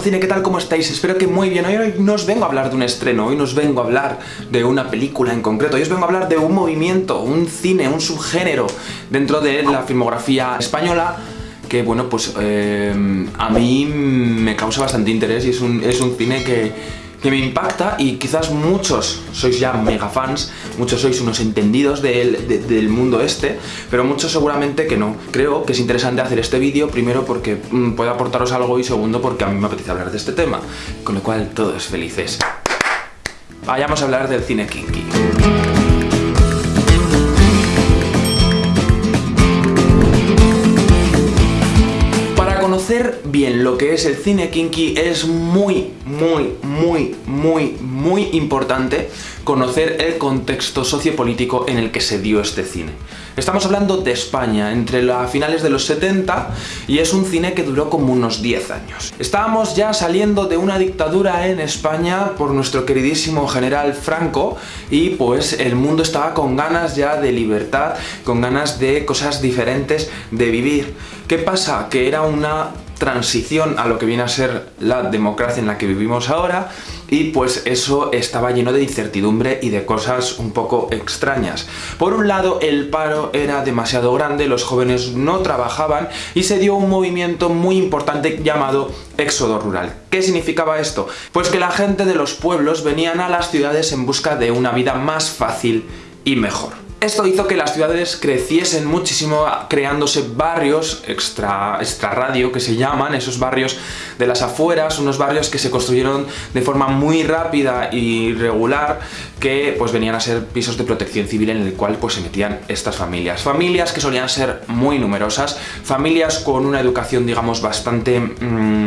Metamorcine, ¿qué tal? ¿Cómo estáis? Espero que muy bien. Hoy no os vengo a hablar de un estreno, hoy no os vengo a hablar de una película en concreto, hoy os vengo a hablar de un movimiento, un cine, un subgénero dentro de la filmografía española que, bueno, pues eh, a mí me causa bastante interés y es un, es un cine que, que me impacta y quizás muchos sois ya mega fans, muchos sois unos entendidos del, mundo este, pero muchos seguramente que no. Creo que es interesante hacer este vídeo, primero porque mm, puede aportaros algo y segundo porque a mí me apetece hablar de este tema, con lo cual todos felices. Vayamos a hablar del cine kinky. Bien lo que es el cine kinky es muy, muy, muy, muy, muy importante conocer el contexto sociopolítico en el que se dio este cine. Estamos hablando de España, entre las finales de los 70, y es un cine que duró como unos 10 años. Estábamos ya saliendo de una dictadura en España por nuestro queridísimo general Franco, y pues el mundo estaba con ganas ya de libertad, con ganas de cosas diferentes, de vivir. ¿Qué pasa? Que era una transición a lo que viene a ser la democracia en la que vivimos ahora y pues eso estaba lleno de incertidumbre y de cosas un poco extrañas. Por un lado el paro era demasiado grande, los jóvenes no trabajaban y se dio un movimiento muy importante llamado éxodo rural. ¿Qué significaba esto? Pues que la gente de los pueblos venían a las ciudades en busca de una vida más fácil y mejor. Esto hizo que las ciudades creciesen muchísimo, creándose barrios extra, extra radio que se llaman, esos barrios de las afueras, unos barrios que se construyeron de forma muy rápida y regular, que pues venían a ser pisos de protección civil en el cual pues se metían estas familias. Familias que solían ser muy numerosas, familias con una educación digamos bastante... Mm,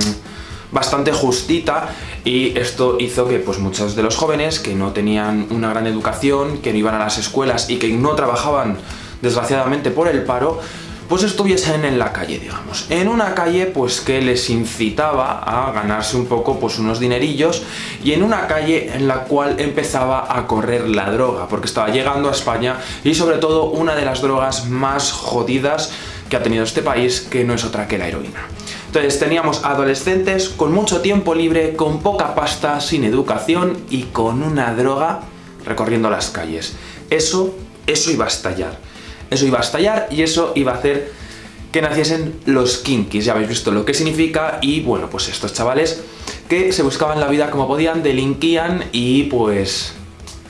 bastante justita y esto hizo que pues muchos de los jóvenes que no tenían una gran educación, que no iban a las escuelas y que no trabajaban desgraciadamente por el paro, pues estuviesen en la calle, digamos. En una calle pues que les incitaba a ganarse un poco pues unos dinerillos y en una calle en la cual empezaba a correr la droga, porque estaba llegando a España y sobre todo una de las drogas más jodidas que ha tenido este país, que no es otra que la heroína. Entonces teníamos adolescentes con mucho tiempo libre, con poca pasta, sin educación y con una droga recorriendo las calles. Eso, eso iba a estallar. Eso iba a estallar y eso iba a hacer que naciesen los kinkis. Ya habéis visto lo que significa y bueno, pues estos chavales que se buscaban la vida como podían, delinquían y pues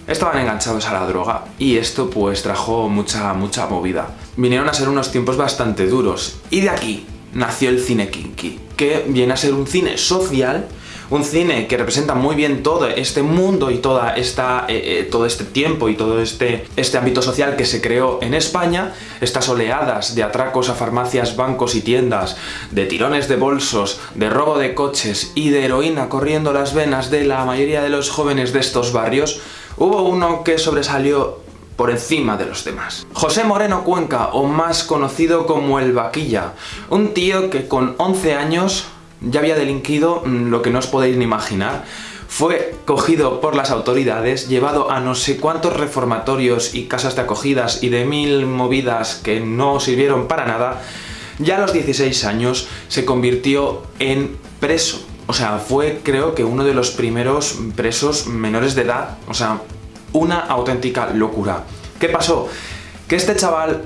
estaban enganchados a la droga y esto pues trajo mucha, mucha movida. Vinieron a ser unos tiempos bastante duros y de aquí nació el cine kinky, que viene a ser un cine social, un cine que representa muy bien todo este mundo y toda esta, eh, eh, todo este tiempo y todo este, este ámbito social que se creó en España, estas oleadas de atracos a farmacias, bancos y tiendas, de tirones de bolsos, de robo de coches y de heroína corriendo las venas de la mayoría de los jóvenes de estos barrios, hubo uno que sobresalió por encima de los demás. José Moreno Cuenca, o más conocido como el Vaquilla, un tío que con 11 años ya había delinquido mm, lo que no os podéis ni imaginar, fue cogido por las autoridades, llevado a no sé cuántos reformatorios y casas de acogidas y de mil movidas que no sirvieron para nada, ya a los 16 años se convirtió en preso. O sea, fue creo que uno de los primeros presos menores de edad, o sea, una auténtica locura. ¿Qué pasó? Que este chaval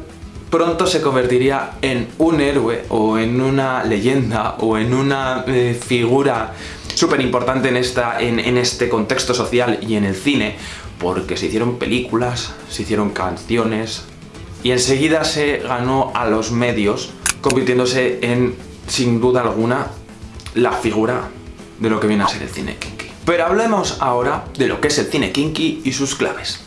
pronto se convertiría en un héroe o en una leyenda o en una eh, figura súper importante en, en, en este contexto social y en el cine porque se hicieron películas, se hicieron canciones y enseguida se ganó a los medios convirtiéndose en, sin duda alguna, la figura de lo que viene a ser el cine pero hablemos ahora de lo que es el cine kinky y sus claves.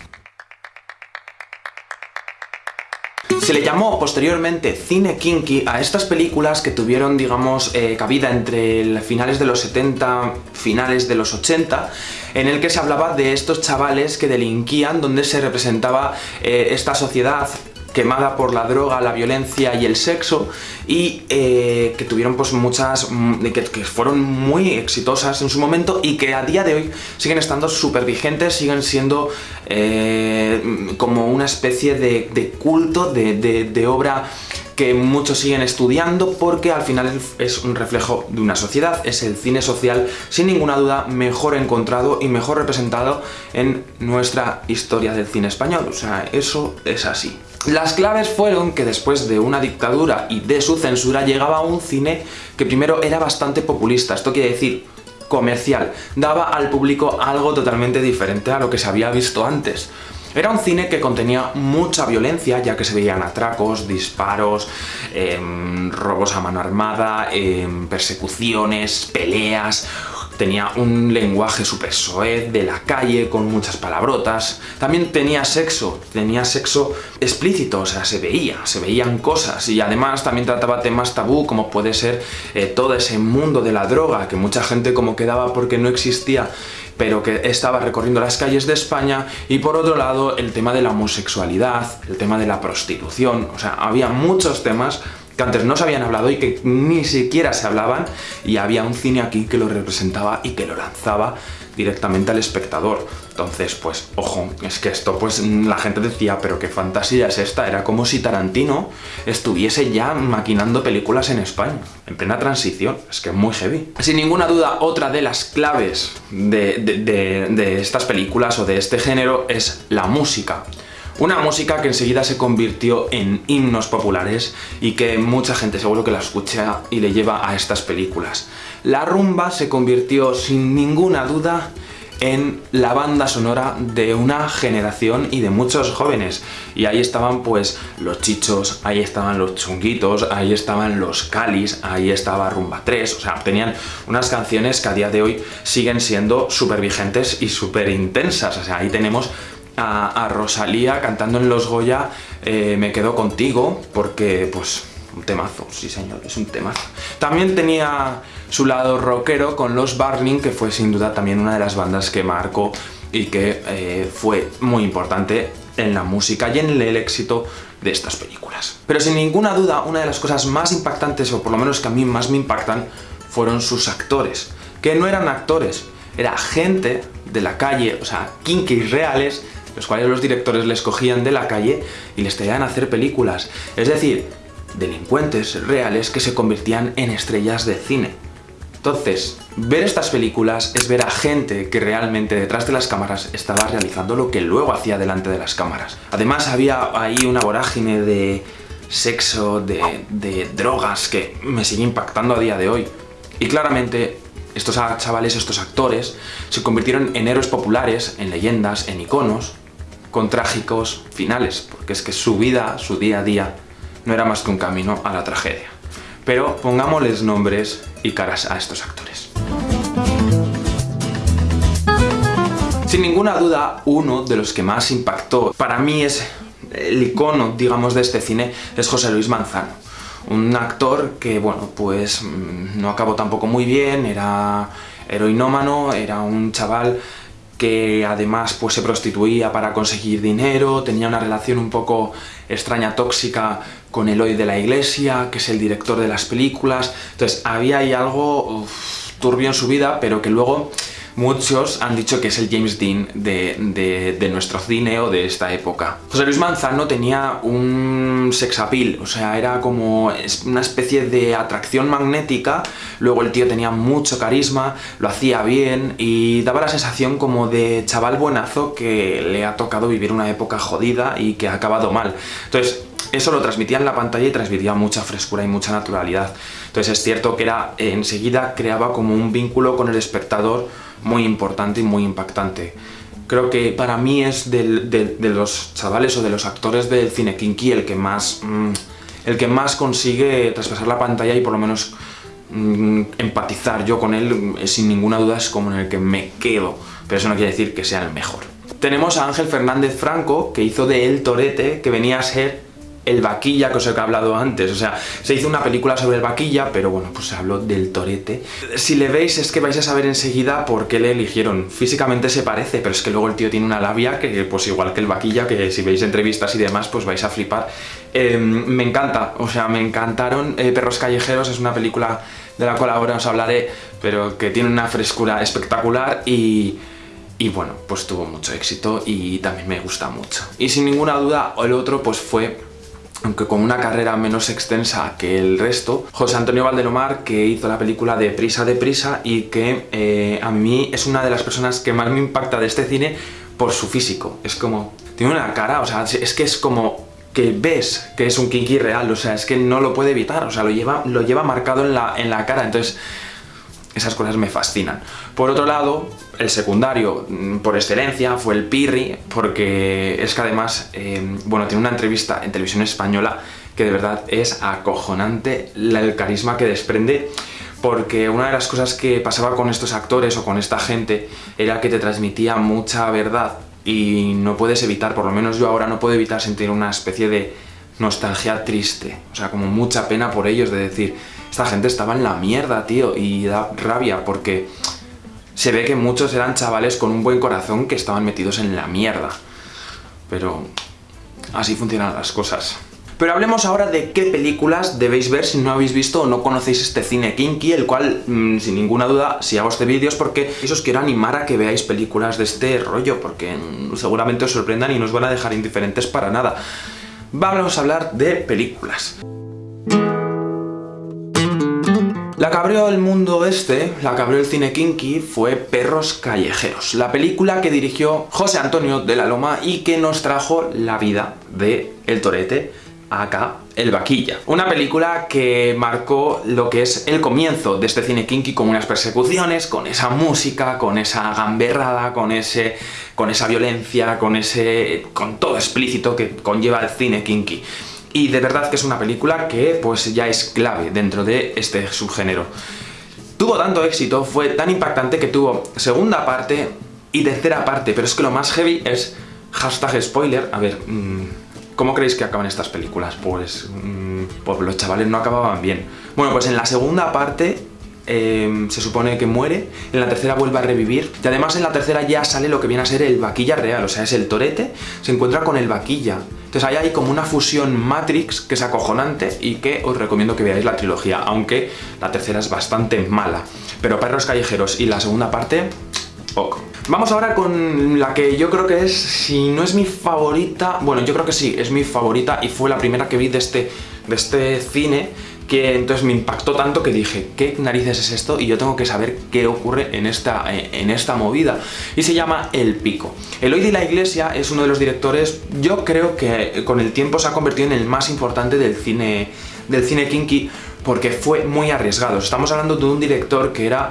Se le llamó posteriormente cine kinky a estas películas que tuvieron, digamos, eh, cabida entre finales de los 70, finales de los 80, en el que se hablaba de estos chavales que delinquían, donde se representaba eh, esta sociedad quemada por la droga, la violencia y el sexo y eh, que tuvieron pues muchas, mm, que, fueron muy exitosas en su momento y que a día de hoy siguen estando súper vigentes, siguen siendo eh, como una especie de, culto, de, obra que muchos siguen estudiando porque al final es un reflejo de una sociedad, es el cine social sin ninguna duda mejor encontrado y mejor representado en nuestra historia del cine español, o sea, eso es así. Las claves fueron que después de una dictadura y de su censura llegaba un cine que primero era bastante populista, esto quiere decir comercial, daba al público algo totalmente diferente a lo que se había visto antes. Era un cine que contenía mucha violencia, ya que se veían atracos, disparos, em, robos a mano armada, em, persecuciones, peleas, tenía un lenguaje súper soez de la calle con muchas palabrotas. También tenía sexo, tenía sexo explícito, o sea, se veía, se veían cosas. Y además también trataba temas tabú como puede ser eh, todo ese mundo de la droga que mucha gente como quedaba porque no existía pero que estaba recorriendo las calles de España. Y por otro lado el tema de la homosexualidad, el tema de la prostitución, o sea, había muchos temas que antes no se habían hablado y que ni siquiera se hablaban y había un cine aquí que lo representaba y que lo lanzaba directamente al espectador. Entonces, pues, ojo, es que esto, pues, la gente decía, pero qué fantasía es esta, era como si Tarantino estuviese ya maquinando películas en España, en plena transición, es que es muy heavy. Sin ninguna duda, otra de las claves de, de estas películas o de este género es la música. Una música que enseguida se convirtió en himnos populares y que mucha gente seguro que la escucha y le lleva a estas películas. La rumba se convirtió sin ninguna duda en la banda sonora de una generación y de muchos jóvenes. Y ahí estaban pues los chichos, ahí estaban los chunguitos, ahí estaban los calis, ahí estaba Rumba 3, o sea, tenían unas canciones que a día de hoy siguen siendo súper vigentes y súper intensas, o sea, ahí tenemos a, Rosalía cantando en Los Goya eh, Me quedo contigo, porque pues un temazo, sí señor, es un temazo. También tenía su lado rockero con Los Burning, que fue sin duda también una de las bandas que marcó y que eh, fue muy importante en la música y en el éxito de estas películas. Pero sin ninguna duda, una de las cosas más impactantes, o por lo menos que a mí más me impactan, fueron sus actores, que no eran actores, era gente de la calle, o sea, kinkis reales, los cuales los directores les cogían de la calle y les traían a hacer películas. Es decir, delincuentes reales que se convertían en estrellas de cine. Entonces, ver estas películas es ver a gente que realmente detrás de las cámaras estaba realizando lo que luego hacía delante de las cámaras. Además había ahí una vorágine de sexo, de, de drogas que me sigue impactando a día de hoy. Y claramente estos chavales, estos actores, se convirtieron en héroes populares, en leyendas, en iconos, con trágicos finales, porque es que su vida, su día a día, no era más que un camino a la tragedia. Pero pongámosles nombres y caras a estos actores. Sin ninguna duda, uno de los que más impactó, para mí es el icono, digamos, de este cine, es José Luis Manzano. Un actor que, bueno, pues mm, no acabó tampoco muy bien, era heroinómano, era un chaval que además pues se prostituía para conseguir dinero, tenía una relación un poco extraña, tóxica con Eloy de la Iglesia, que es el director de las películas, entonces había ahí algo turbio en su vida, pero que luego Muchos han dicho que es el James Dean de, nuestro cine o de esta época. José Luis Manzano tenía un sex appeal, o sea, era como una especie de atracción magnética, luego el tío tenía mucho carisma, lo hacía bien y daba la sensación como de chaval buenazo que le ha tocado vivir una época jodida y que ha acabado mal. Entonces, eso lo transmitía en la pantalla y transmitía mucha frescura y mucha naturalidad. Entonces es cierto que era enseguida creaba como un vínculo con el espectador muy importante y muy impactante. Creo que para mí es de, los chavales o de los actores del cine kinky el que más, mm, el que más consigue traspasar la pantalla y por lo menos mm, empatizar yo con él, eh, sin ninguna duda es como en el que me quedo, pero eso no quiere decir que sea el mejor. Tenemos a Ángel Fernández Franco, que hizo de él Torete, que venía a ser el vaquilla que os he hablado antes, o sea, se hizo una película sobre el vaquilla, pero bueno, pues se habló del torete. Si le veis es que vais a saber enseguida por qué le eligieron. Físicamente se parece, pero es que luego el tío tiene una labia que, pues igual que el vaquilla, que si veis entrevistas y demás, pues vais a flipar. Em, me encanta, o sea, me encantaron. Eh, Perros Callejeros es una película de la cual ahora os hablaré, pero que tiene una frescura espectacular y... Y bueno, pues tuvo mucho éxito y también me gusta mucho. Y sin ninguna duda, el otro pues fue aunque con una carrera menos extensa que el resto, José Antonio Valdelomar, que hizo la película de Prisa de Prisa y que eh, a mí es una de las personas que más me impacta de este cine por su físico. Es como... Tiene una cara, o sea, es que es como que ves que es un kinky real, o sea, es que no lo puede evitar, o sea, lo lleva, lo lleva marcado en la, en la cara, entonces esas cosas me fascinan. Por otro lado, el secundario mm, por excelencia fue el Pirri, porque es que además, em, bueno, tiene una entrevista en televisión española que de verdad es acojonante el carisma que desprende porque una de las cosas que pasaba con estos actores o con esta gente era que te transmitía mucha verdad y no puedes evitar, por lo menos yo ahora no puedo evitar sentir una especie de nostalgia triste, o sea, como mucha pena por ellos de decir, esta gente estaba en la mierda, tío, y da rabia porque se ve que muchos eran chavales con un buen corazón que estaban metidos en la mierda. Pero así funcionan las cosas. Pero hablemos ahora de qué películas debéis ver si no habéis visto o no conocéis este cine kinky, el cual, mm, sin ninguna duda, si hago este vídeo es porque os quiero animar a que veáis películas de este rollo, porque mm, seguramente os sorprendan y no os van a dejar indiferentes para nada. Vamos a hablar de películas. La que abrió el mundo este, la que abrió el cine kinky, fue Perros Callejeros, la película que dirigió José Antonio de la Loma y que nos trajo la vida de El Torete, acá El Vaquilla. Una película que marcó lo que es el comienzo de este cine kinky con unas persecuciones, con esa música, con esa gamberrada, con ese con esa violencia, con ese con todo explícito que conlleva el cine kinky. Y de verdad que es una película que pues ya es clave dentro de este subgénero. Tuvo tanto éxito, fue tan impactante que tuvo segunda parte y tercera parte, pero es que lo más heavy es hashtag spoiler. A ver, mm, ¿cómo creéis que acaban estas películas? Pues, pues los chavales no acababan bien. Bueno, pues en la segunda parte Em, se supone que muere, en la tercera vuelve a revivir, y además en la tercera ya sale lo que viene a ser el vaquilla real, o sea, es el torete, se encuentra con el vaquilla. Entonces ahí hay como una fusión Matrix que es acojonante y que os recomiendo que veáis la trilogía, aunque la tercera es bastante mala. Pero Perros Callejeros y la segunda parte, ok. Vamos ahora con la que yo creo que es, si no es mi favorita, bueno, yo creo que sí, es mi favorita y fue la primera que vi de este, de este cine, que entonces me impactó tanto que dije, ¿qué narices es esto? Y yo tengo que saber qué ocurre en esta, en esta movida. Y se llama El Pico. Eloy de la Iglesia es uno de los directores, yo creo que con el tiempo se ha convertido en el más importante del cine, del cine kinky, porque fue muy arriesgado. Estamos hablando de un director que era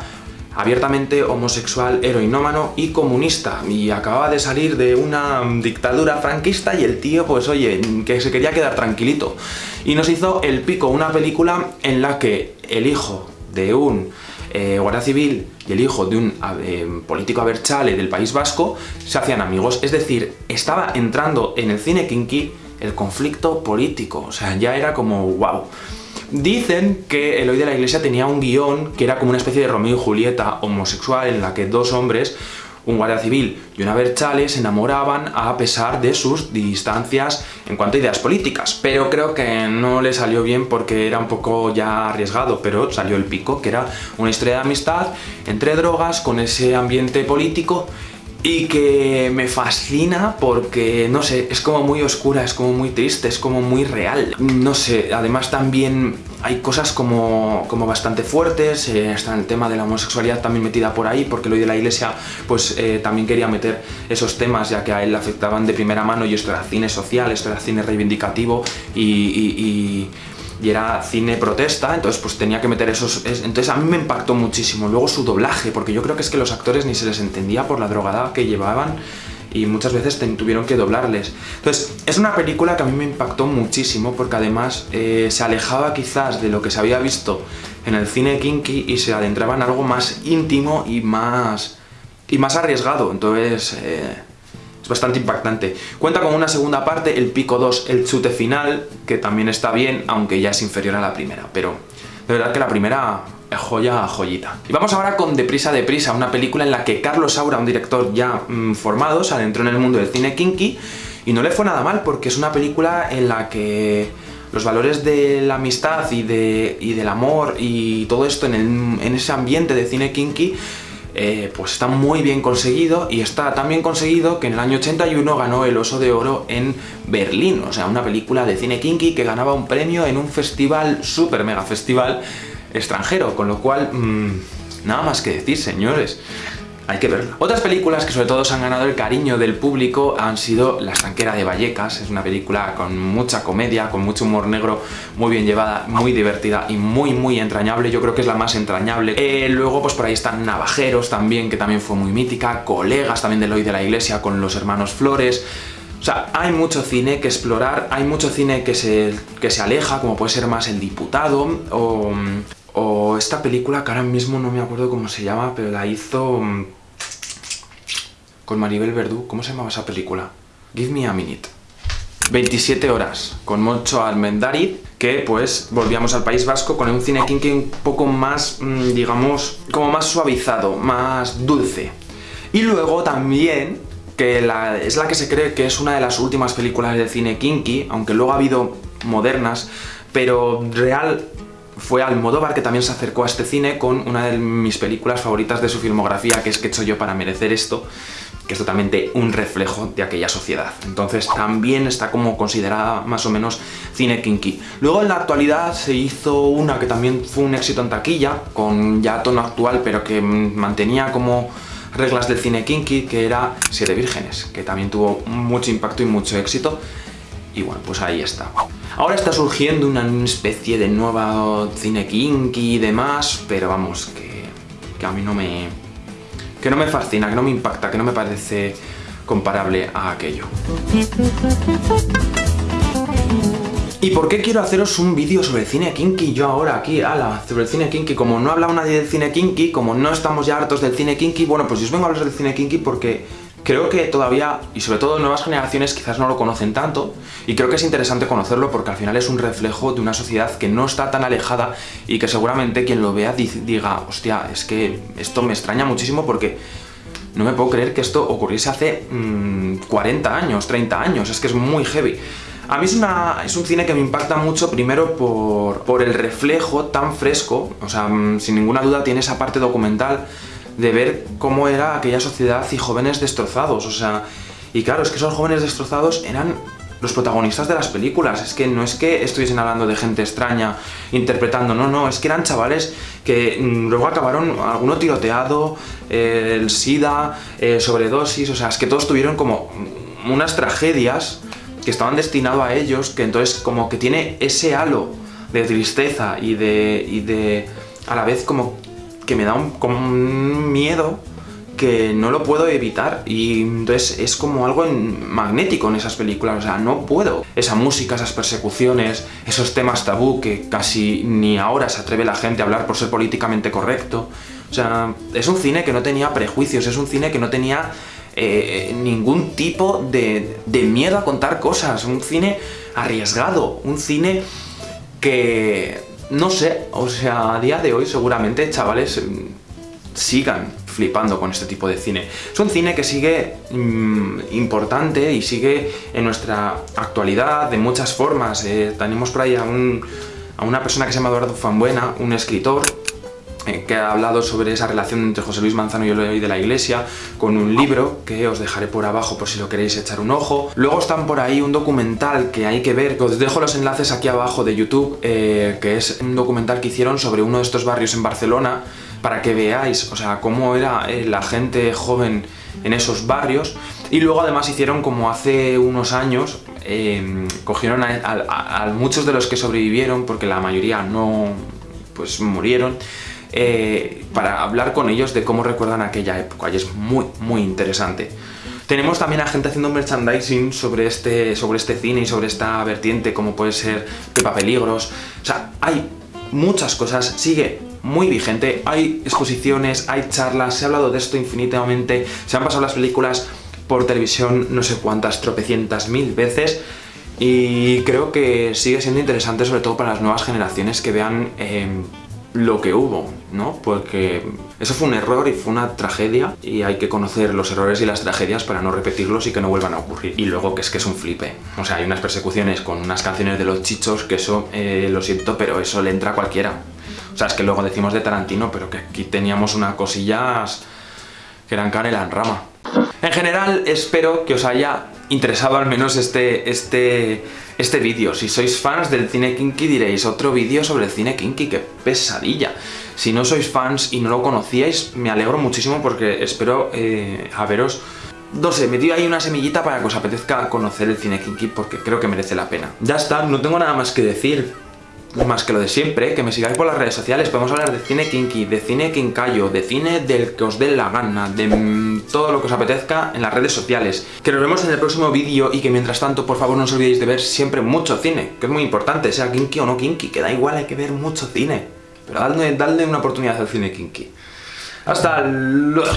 abiertamente homosexual, heroinómano y comunista. Y acababa de salir de una dictadura franquista y el tío pues oye, que se quería quedar tranquilito. Y nos hizo El Pico, una película en la que el hijo de un eh, guardia civil y el hijo de un eh, político aberchale del País Vasco se hacían amigos, es decir, estaba entrando en el cine kinky el conflicto político, o sea, ya era como wow. Dicen que Eloy de la Iglesia tenía un guion que era como una especie de Romeo y Julieta homosexual en la que dos hombres un guardia civil y una berchale se enamoraban a pesar de sus distancias en cuanto a ideas políticas. Pero creo que no le salió bien porque era un poco ya arriesgado, pero salió el pico, que era una historia de amistad entre drogas con ese ambiente político y que me fascina porque, no sé, es como muy oscura, es como muy triste, es como muy real. No sé, además también hay cosas como, como bastante fuertes, eh, está el tema de la homosexualidad también metida por ahí, porque lo de la iglesia pues eh, también quería meter esos temas ya que a él le afectaban de primera mano y esto era cine social, esto era cine reivindicativo y y era cine protesta, entonces pues tenía que meter esos... Entonces a mí me impactó muchísimo. Luego su doblaje, porque yo creo que es que los actores ni se les entendía por la drogada que llevaban y muchas veces tuvieron que doblarles. Entonces, es una película que a mí me impactó muchísimo porque además eh, se alejaba quizás de lo que se había visto en el cine kinky y se adentraba en algo más íntimo y más, y más arriesgado. Entonces, eh, bastante impactante. Cuenta con una segunda parte, el Pico 2, el chute final, que también está bien, aunque ya es inferior a la primera, pero de verdad que la primera es joya joyita. Y vamos ahora con Deprisa, Deprisa, una película en la que Carlos Saura, un director ya mm, formado, se adentró en el mundo del cine kinky y no le fue nada mal porque es una película en la que los valores de la amistad y, de, y del amor y todo esto en, en ese ambiente de cine kinky eh, pues está muy bien conseguido y está tan bien conseguido que en el año 81 ganó el Oso de Oro en Berlín, o sea, una película de cine kinky que ganaba un premio en un festival, super mega festival extranjero, con lo cual, mmm, nada más que decir, señores hay que verla. Otras películas que sobre todo se han ganado el cariño del público han sido La estanquera de Vallecas, es una película con mucha comedia, con mucho humor negro, muy bien llevada, muy divertida y muy muy entrañable, yo creo que es la más entrañable. Eh, luego pues por ahí están Navajeros también, que también fue muy mítica, Colegas también de Hoy de la Iglesia con los hermanos Flores, o sea, hay mucho cine que explorar, hay mucho cine que se, que se aleja, como puede ser más El Diputado, o, o esta película que ahora mismo no me acuerdo cómo se llama, pero la hizo con Maribel Verdú. ¿Cómo se llamaba esa película? Give me a minute. 27 horas, con Moncho Almendariz, que pues volvíamos al País Vasco con un cine kinky un poco más, mm, digamos, como más suavizado, más dulce. Y luego también, que es la que se cree que es una de las últimas películas de cine kinky, aunque luego ha habido modernas, pero real fue Almodóvar que también se acercó a este cine con una de mis películas favoritas de su filmografía, que es que he hecho yo para merecer esto, que es totalmente un reflejo de aquella sociedad. Entonces también está como considerada más o menos cine kinky. Luego en la actualidad se hizo una que también fue un éxito en taquilla, con ya tono actual, pero que mantenía como reglas del cine kinky, que era Siete Vírgenes, que también tuvo mucho impacto y mucho éxito. Y bueno, pues ahí está. Ahora está surgiendo una especie de nueva cine kinky y demás, pero vamos, que, que a mí no me, que no me fascina, que no me impacta, que no me parece comparable a aquello. ¿Y por qué quiero haceros un vídeo sobre el cine kinky yo ahora aquí, ala, sobre el cine kinky? Como no ha hablado nadie del cine kinky, como no estamos ya hartos del cine kinky, bueno, pues yo os vengo a hablar del cine kinky porque creo que todavía, y sobre todo nuevas generaciones, quizás no lo conocen tanto, y creo que es interesante conocerlo porque al final es un reflejo de una sociedad que no está tan alejada y que seguramente quien lo vea diga, hostia, es que esto me extraña muchísimo porque no me puedo creer que esto ocurriese hace 40 mm, años, 30 años, es que es muy heavy. A mí es, una, es un cine que me impacta mucho primero por, por el reflejo tan fresco, o sea, mm, sin ninguna duda tiene esa parte documental de ver cómo era aquella sociedad y jóvenes destrozados, o sea... Y claro, es que esos jóvenes destrozados eran los protagonistas de las películas, es que no es que estuviesen hablando de gente extraña interpretando, no, no, es que eran chavales que mm, luego acabaron alguno tiroteado, eh, el SIDA, eh, sobredosis, o sea, es que todos tuvieron como unas tragedias que estaban destinados a ellos, que entonces como que tiene ese halo de tristeza y de, y de a la vez como que me da un, miedo que no lo puedo evitar y entonces es como algo magnético en esas películas, o sea, no puedo. Esa música, esas persecuciones, esos temas tabú que casi ni ahora se atreve la gente a hablar por ser políticamente correcto. O sea, es un cine que no tenía prejuicios, es un cine que no tenía eh, ningún tipo de miedo a contar cosas, un cine arriesgado, un cine que no sé, o sea, a día de hoy seguramente chavales mm, sigan flipando con este tipo de cine. Es un cine que sigue mm, importante y sigue en nuestra actualidad de muchas formas. Eh, tenemos por ahí a, a una persona que se llama Eduardo Fanbuena, un escritor eh, que ha hablado sobre esa relación entre José Luis Manzano y el de la Iglesia con un libro que os dejaré por abajo por si lo queréis echar un ojo. Luego están por ahí un documental que hay que ver, os dejo los enlaces aquí abajo de YouTube, eh, que es un documental que hicieron sobre uno de estos barrios en Barcelona para que veáis, o sea, cómo era eh, la gente joven en esos barrios y luego además hicieron como hace unos años cogieron a, a, muchos de los que sobrevivieron porque la mayoría no pues murieron eh, para hablar con ellos de cómo recuerdan aquella época y es muy, muy interesante. Tenemos también a gente haciendo merchandising sobre este, sobre este cine y sobre esta vertiente, como puede ser Pepa Peligros. O sea, hay muchas cosas, sigue muy vigente, hay exposiciones, hay charlas, se ha hablado de esto infinitamente, se han pasado las películas por televisión no sé cuántas, tropecientas mil veces y creo que sigue siendo interesante sobre todo para las nuevas generaciones que vean eh, lo que hubo, ¿no? Porque eso fue un error y fue una tragedia y hay que conocer los errores y las tragedias para no repetirlos y que no vuelvan a ocurrir. Y luego que es que es un flipe. O sea, hay unas persecuciones con unas canciones de los chichos que eso, eh, lo siento, pero eso le entra a cualquiera. O sea, es que luego decimos de Tarantino, pero que aquí teníamos unas cosillas que eran Canela en Rama. En general, espero que os haya interesado al menos este, este, este vídeo. Si sois fans del cine kinky diréis, otro vídeo sobre el cine kinky, qué pesadilla. Si no sois fans y no lo conocíais, me alegro muchísimo porque espero eh, haberos no sé, metido ahí una semillita para que os apetezca conocer el cine kinky porque creo que merece la pena. Ya está, no tengo nada más que decir más que lo de siempre, que me sigáis por las redes sociales, podemos hablar de cine kinky, de cine kinkayo, de cine del que os dé la gana, de mm, todo lo que os apetezca en las redes sociales. Que nos vemos en el próximo vídeo y que mientras tanto, por favor, no os olvidéis de ver siempre mucho cine, que es muy importante, sea kinky o no kinky, que da igual, hay que ver mucho cine. Pero dadle, dadle una oportunidad al cine kinky. Hasta luego.